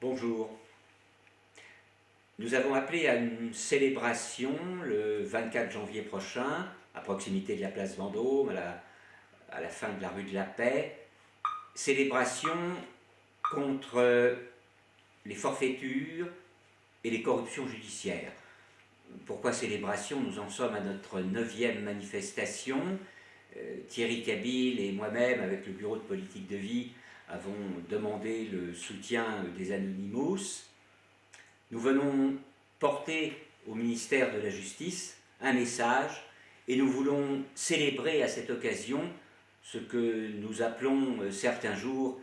Bonjour. Nous avons appelé à une célébration le 24 janvier prochain, à proximité de la place Vendôme, à la, fin de la rue de la Paix. Célébration contre les forfaitures et les corruptions judiciaires. Pourquoi célébration? Nous en sommes à notre neuvième manifestation. Euh, Thierry Cabil et moi-même, avec le bureau de politique de vie, avons demandé le soutien des Anonymous. Nous venons porter au ministère de la Justice un message et nous voulons célébrer à cette occasion ce que nous appelons euh, certains jours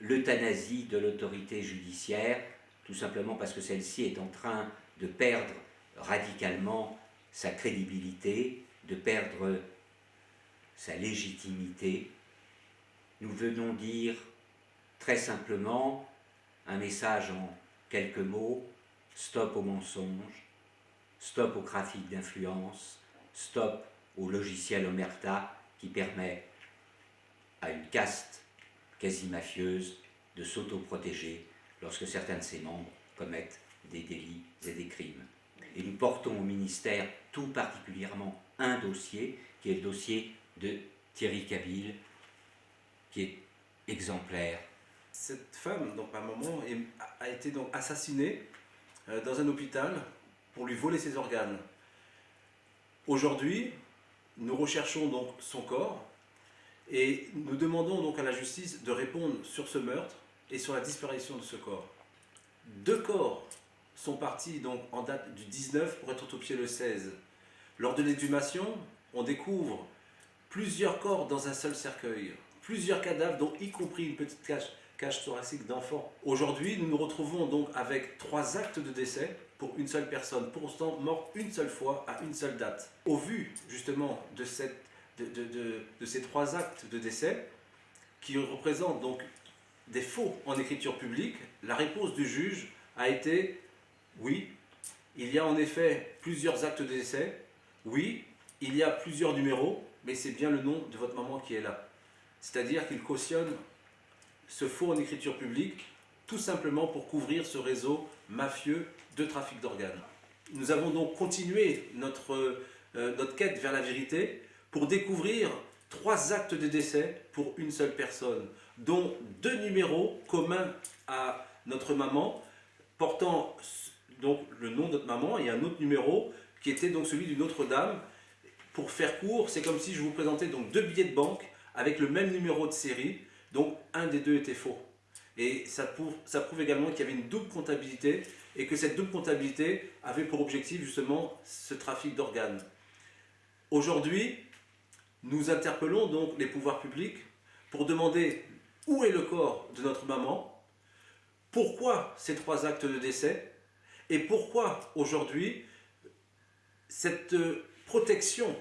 l'euthanasie de l'autorité judiciaire, tout simplement parce que celle-ci est en train de perdre radicalement sa crédibilité, de perdre sa légitimité. Nous venons dire très simplement un message en quelques mots, stop au mensonge, stop au trafic d'influence, stop au logiciel Omerta qui permet à une caste quasi mafieuse de s'autoprotéger lorsque certains de ses membres commettent des délits et des crimes. Et nous portons au ministère tout particulièrement un dossier, qui est le dossier de Thierry Cabil, qui est exemplaire cette femme, donc ma maman, a été donc assassinée euh, dans un hôpital pour lui voler ses organes. Aujourd'hui, nous recherchons donc son corps et nous demandons donc à la justice de répondre sur ce meurtre et sur la disparition de ce corps. Deux corps sont partis donc en date du 19 pour être autopsiés le 16. Lors de l'exhumation, on découvre plusieurs corps dans un seul cercueil, plusieurs cadavres, dont y compris une petite cache cage thoracique d'enfants. Aujourd'hui, nous nous retrouvons donc avec trois actes de décès pour une seule personne, pour pourtant morte une seule fois à une seule date. Au vu justement de, de, ces trois actes de décès, qui représentent donc des faux en écriture publique, la réponse du juge a été oui, il y a en effet plusieurs actes de décès, oui, il y a plusieurs numéros, mais c'est bien le nom de votre maman qui est là. C'est-à-dire qu'il cautionne ce faux en écriture publique, tout simplement pour couvrir ce réseau mafieux de trafic d'organes. Nous avons donc continué notre, euh, notre quête vers la vérité pour découvrir trois actes de décès pour une seule personne, dont deux numéros communs à notre maman, portant donc le nom de notre maman et un autre numéro qui était donc celui d'une autre dame. Pour faire court, c'est comme si je vous présentais donc deux billets de banque avec le même numéro de série, donc un des deux était faux. Et ça prouve, également qu'il y avait une double comptabilité et que cette double comptabilité avait pour objectif justement ce trafic d'organes. Aujourd'hui, nous interpellons donc les pouvoirs publics pour demander où est le corps de notre maman, pourquoi ces trois actes de décès et pourquoi aujourd'hui cette protection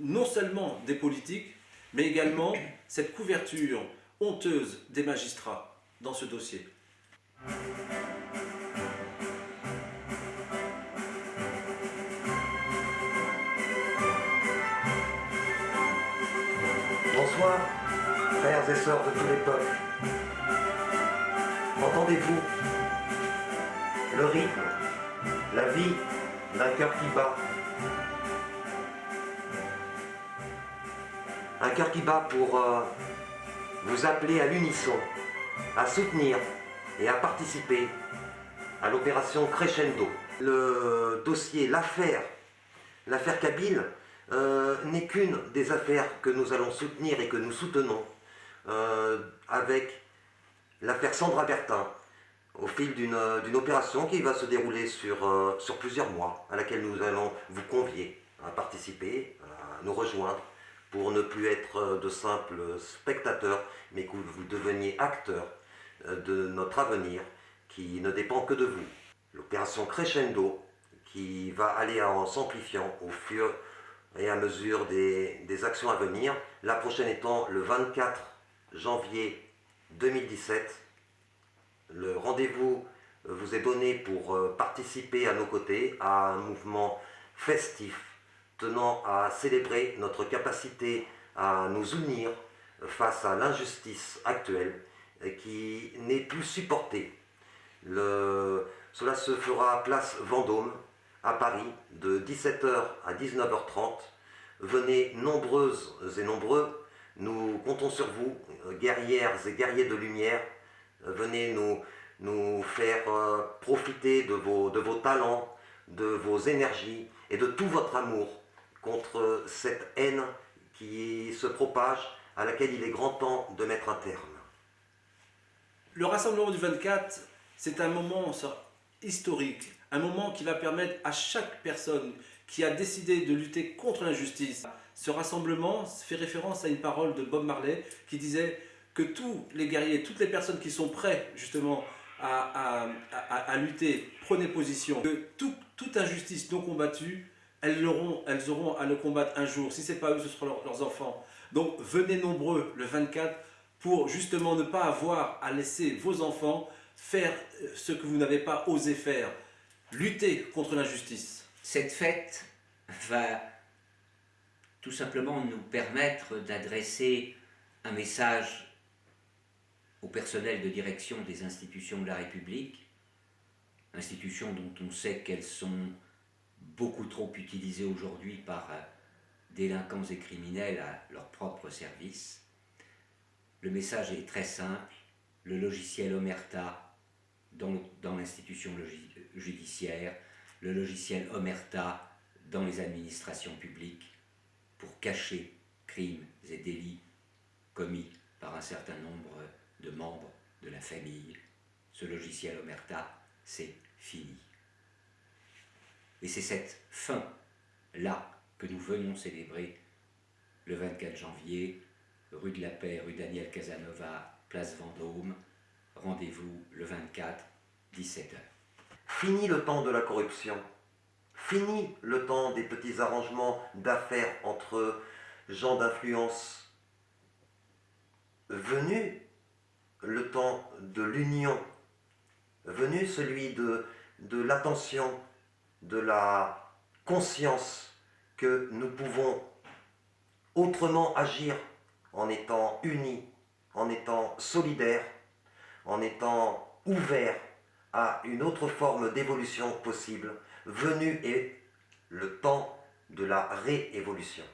non seulement des politiques mais également cette couverture honteuse des magistrats dans ce dossier. Bonsoir, frères et sœurs de tous les peuples. Entendez-vous le rythme, la vie d'un cœur qui bat Un cœur qui bat pour euh, vous appeler à l'unisson, à soutenir et à participer à l'opération Crescendo. Le dossier, l'affaire, l'affaire Kabyle euh, n'est qu'une des affaires que nous allons soutenir et que nous soutenons euh, avec l'affaire Sandra Bertin au fil d'une opération qui va se dérouler sur, euh, sur plusieurs mois, à laquelle nous allons vous convier à participer, à nous rejoindre pour ne plus être euh, de simples spectateurs, mais que vous deveniez acteurs euh, de notre avenir qui ne dépend que de vous. L'opération Crescendo, qui va aller en s'amplifiant au fur et à mesure des, actions à venir, la prochaine étant le 24 janvier 2017. Le rendez-vous vous est donné pour euh, participer à nos côtés à un mouvement festif tenant à célébrer notre capacité à nous unir face à l'injustice actuelle qui n'est plus supportée. Cela se fera place Vendôme, à Paris, de 17h à 19h30. Venez nombreuses et nombreux, nous comptons sur vous, guerrières et guerriers de lumière. Venez nous, nous faire euh, profiter de vos, de vos talents, de vos énergies et de tout votre amour contre cette haine qui se propage, à laquelle il est grand temps de mettre un terme. Le rassemblement du 24, c'est un moment historique, un moment qui va permettre à chaque personne qui a décidé de lutter contre l'injustice. Ce rassemblement fait référence à une parole de Bob Marley qui disait que tous les guerriers, toutes les personnes qui sont prêts justement à, à- à- lutter, prenez position, que tout- toute injustice non combattue, elles auront, à le combattre un jour. Si ce n'est pas eux, ce seront leurs- leurs enfants. Donc venez nombreux le 24 pour justement ne pas avoir à laisser vos enfants faire euh, ce que vous n'avez pas osé faire. Lutter contre l'injustice. Cette fête va tout simplement nous permettre d'adresser un message au personnel de direction des institutions de la République, institutions dont on sait qu'elles sont beaucoup trop utilisées aujourd'hui par euh, délinquants et criminels à leur propre service. Le message est très simple, le logiciel Omerta dans, dans l'institution judiciaire, le logiciel Omerta dans les administrations publiques pour cacher crimes et délits commis par un certain nombre de membres de la famille. Ce logiciel Omerta, c'est fini. Et c'est cette fin-là que nous venons célébrer le 24 janvier, rue de la Paix, rue Daniel Casanova, place Vendôme. Rendez-vous le 24, 17h. Fini le temps de la corruption. Fini le temps des petits arrangements d'affaires entre gens d'influence. Venu le temps de l'union. Venu celui de, de l'attention, de la conscience que nous pouvons autrement agir en étant unis, en étant solidaires, en étant ouverts à une autre forme d'évolution possible. Venu est le temps de la réévolution.